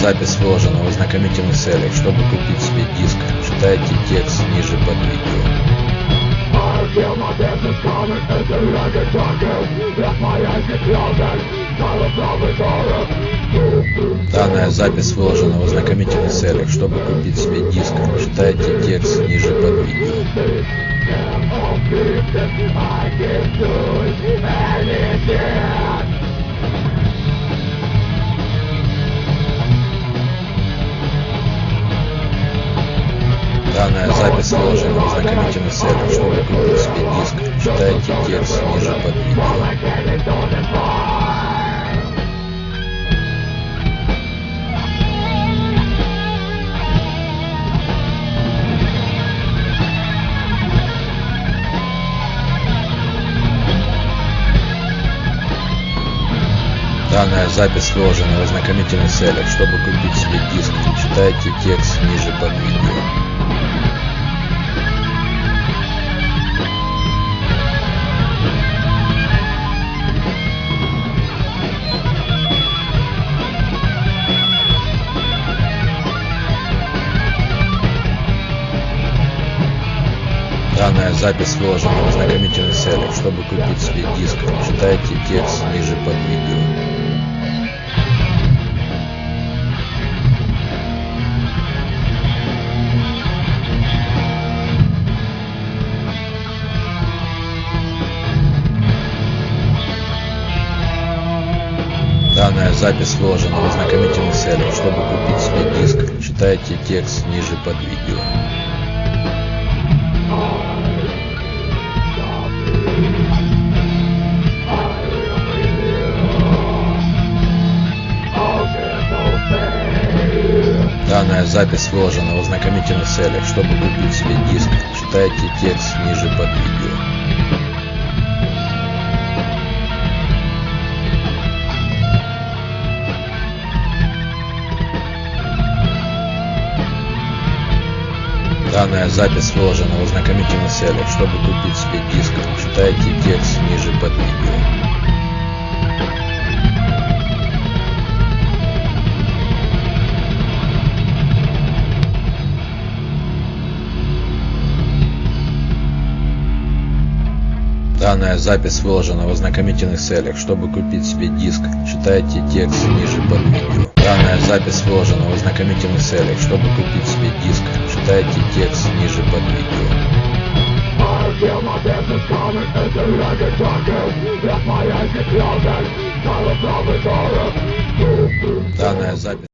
запись выложена в ознакомительных целях. Чтобы купить себе диск, читайте текст ниже под видео. Данная запись выложена в ознакомительных целях. Чтобы купить себе диск, читайте текст ниже под видео. Данная запись выложена в ознакомительных целях. Чтобы купить себе диск, читайте текст ниже под видео. Данная запись выложена в ознакомительных целях. Чтобы купить себе диск, читайте текст ниже под видео. Данная запись выложена в ознакомительных целях. Чтобы купить себе диск, читайте текст ниже под видео. Данная запись выложена в ознакомительных целях. Чтобы купить себе диск, читайте текст ниже под видео. Данная запись выложена в ознакомительных целях. Чтобы купить себе диск, читайте текст ниже под видео. Данная запись выложена в ознакомительных целях. Чтобы купить себе диск, читайте текст ниже под видео. Данная запись выложена в ознакомительных целях. Чтобы купить себе диск, читайте текст ниже под видео. Данная запись выложена в ознакомительных целях. Чтобы купить себе диск, читайте текст ниже под видео. Данная запись